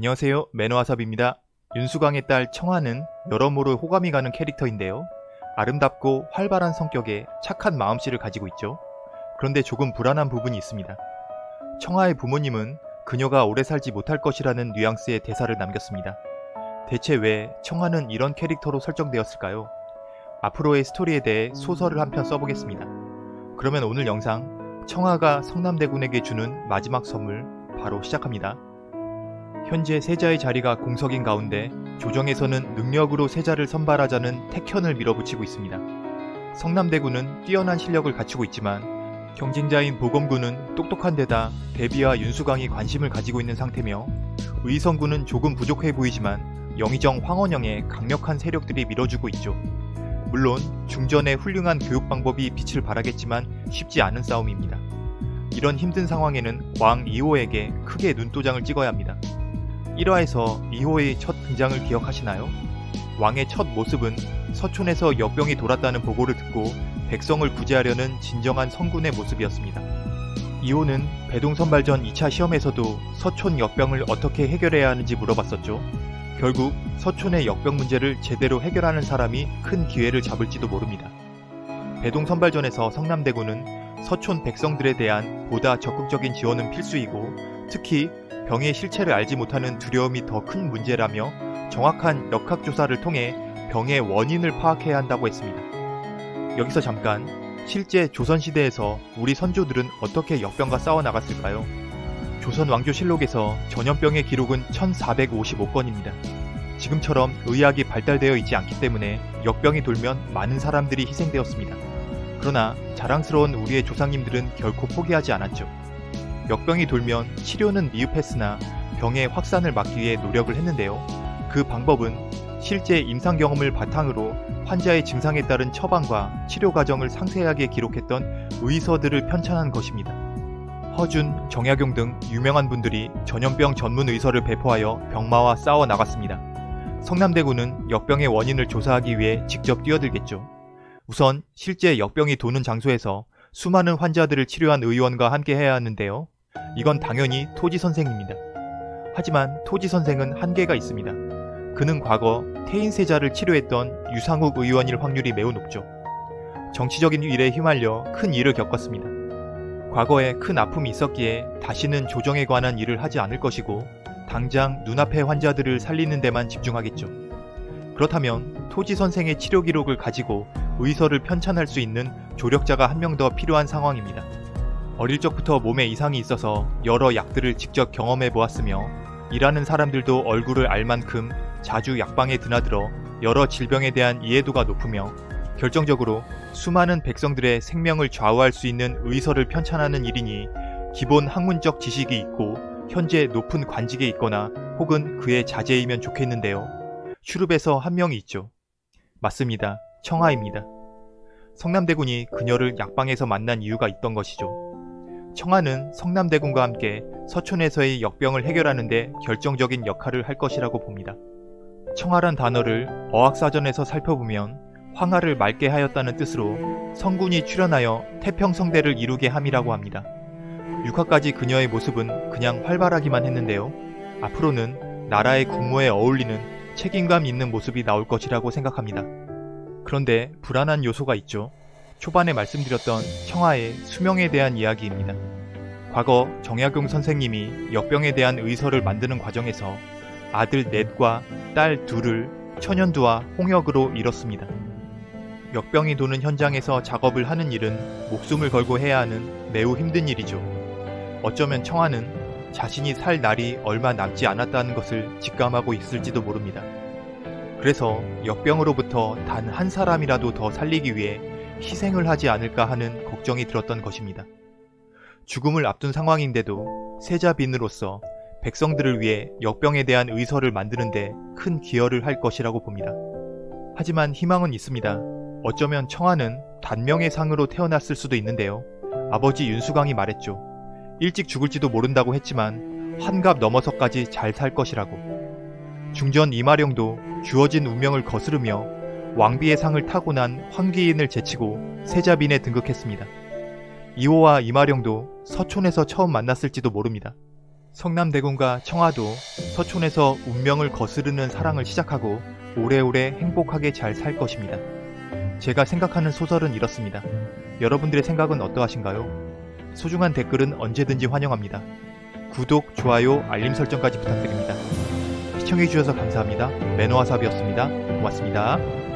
안녕하세요 매너와삽입니다. 윤수광의 딸 청아는 여러모로 호감이 가는 캐릭터인데요. 아름답고 활발한 성격에 착한 마음씨를 가지고 있죠. 그런데 조금 불안한 부분이 있습니다. 청아의 부모님은 그녀가 오래 살지 못할 것이라는 뉘앙스의 대사를 남겼습니다. 대체 왜 청아는 이런 캐릭터로 설정되었을까요? 앞으로의 스토리에 대해 소설을 한 편 써보겠습니다. 그러면 오늘 영상 청아가 성남대군에게 주는 마지막 선물 바로 시작합니다. 현재 세자의 자리가 공석인 가운데 조정에서는 능력으로 세자를 선발하자는 택현을 밀어붙이고 있습니다. 성남대군은 뛰어난 실력을 갖추고 있지만 경쟁자인 보검군은 똑똑한 데다 대비와 윤수광이 관심을 가지고 있는 상태며 의성군은 조금 부족해 보이지만 영의정 황원영의 강력한 세력들이 밀어주고 있죠. 물론 중전의 훌륭한 교육 방법이 빛을 발하겠지만 쉽지 않은 싸움입니다. 이런 힘든 상황에는 왕 2호에게 크게 눈도장을 찍어야 합니다. 1화에서 2호의 첫 등장을 기억하시나요? 왕의 첫 모습은 서촌에서 역병이 돌았다는 보고를 듣고 백성을 구제하려는 진정한 성군의 모습이었습니다. 2호는 배동선발전 2차 시험에서도 서촌 역병을 어떻게 해결해야 하는지 물어봤었죠. 결국 서촌의 역병 문제를 제대로 해결하는 사람이 큰 기회를 잡을지도 모릅니다. 배동선발전에서 성남대군은 서촌 백성들에 대한 보다 적극적인 지원은 필수이고 특히 병의 실체를 알지 못하는 두려움이 더 큰 문제라며 정확한 역학조사를 통해 병의 원인을 파악해야 한다고 했습니다. 여기서 잠깐 실제 조선시대에서 우리 선조들은 어떻게 역병과 싸워 나갔을까요? 조선 왕조 실록에서 전염병의 기록은 1455건입니다. 지금처럼 의학이 발달되어 있지 않기 때문에 역병이 돌면 많은 사람들이 희생되었습니다. 그러나 자랑스러운 우리의 조상님들은 결코 포기하지 않았죠. 역병이 돌면 치료는 미흡했으나 병의 확산을 막기 위해 노력을 했는데요. 그 방법은 실제 임상 경험을 바탕으로 환자의 증상에 따른 처방과 치료 과정을 상세하게 기록했던 의서들을 편찬한 것입니다. 허준, 정약용 등 유명한 분들이 전염병 전문 의서를 배포하여 병마와 싸워 나갔습니다. 성남대군은 역병의 원인을 조사하기 위해 직접 뛰어들겠죠. 우선 실제 역병이 도는 장소에서 수많은 환자들을 치료한 의원과 함께 해야 하는데요. 이건 당연히 토지 선생입니다. 하지만 토지 선생은 한계가 있습니다. 그는 과거 태인세자를 치료했던 유상욱 의원일 확률이 매우 높죠. 정치적인 일에 휘말려 큰 일을 겪었습니다. 과거에 큰 아픔이 있었기에 다시는 조정에 관한 일을 하지 않을 것이고 당장 눈앞의 환자들을 살리는 데만 집중하겠죠. 그렇다면 토지 선생의 치료 기록을 가지고 의서를 편찬할 수 있는 조력자가 한 명 더 필요한 상황입니다. 어릴 적부터 몸에 이상이 있어서 여러 약들을 직접 경험해 보았으며 일하는 사람들도 얼굴을 알 만큼 자주 약방에 드나들어 여러 질병에 대한 이해도가 높으며 결정적으로 수많은 백성들의 생명을 좌우할 수 있는 의서를 편찬하는 일이니 기본 학문적 지식이 있고 현재 높은 관직에 있거나 혹은 그의 자제이면 좋겠는데요. 슈룹에서 한 명이 있죠. 맞습니다. 청아입니다. 성남대군이 그녀를 약방에서 만난 이유가 있던 것이죠. 청아는 성남대군과 함께 서촌에서의 역병을 해결하는 데 결정적인 역할을 할 것이라고 봅니다. 청아란 단어를 어학사전에서 살펴보면 황하를 맑게 하였다는 뜻으로 성군이 출현하여 태평성대를 이루게 함이라고 합니다. 6화까지 그녀의 모습은 그냥 활발하기만 했는데요. 앞으로는 나라의 국모에 어울리는 책임감 있는 모습이 나올 것이라고 생각합니다. 그런데 불안한 요소가 있죠. 초반에 말씀드렸던 청하의 수명에 대한 이야기입니다. 과거 정약용 선생님이 역병에 대한 의서를 만드는 과정에서 아들 넷과 딸 둘을 천연두와 홍역으로 잃었습니다. 역병이 도는 현장에서 작업을 하는 일은 목숨을 걸고 해야 하는 매우 힘든 일이죠. 어쩌면 청하는 자신이 살 날이 얼마 남지 않았다는 것을 직감하고 있을지도 모릅니다. 그래서 역병으로부터 단 한 사람이라도 더 살리기 위해 희생을 하지 않을까 하는 걱정이 들었던 것입니다. 죽음을 앞둔 상황인데도 세자빈으로서 백성들을 위해 역병에 대한 의서를 만드는데 큰 기여를 할 것이라고 봅니다. 하지만 희망은 있습니다. 어쩌면 청하는 단명의 상으로 태어났을 수도 있는데요. 아버지 윤수광이 말했죠. 일찍 죽을지도 모른다고 했지만 환갑 넘어서까지 잘 살 것이라고. 중전 이마령도 주어진 운명을 거스르며 왕비의 상을 타고난 황기인을 제치고 세자빈에 등극했습니다. 이호와 이마령도 서촌에서 처음 만났을지도 모릅니다. 성남대군과 청아도 서촌에서 운명을 거스르는 사랑을 시작하고 오래오래 행복하게 잘 살 것입니다. 제가 생각하는 소설은 이렇습니다. 여러분들의 생각은 어떠하신가요? 소중한 댓글은 언제든지 환영합니다. 구독, 좋아요, 알림 설정까지 부탁드립니다. 시청해주셔서 감사합니다. 매너와삽이었습니다. 고맙습니다.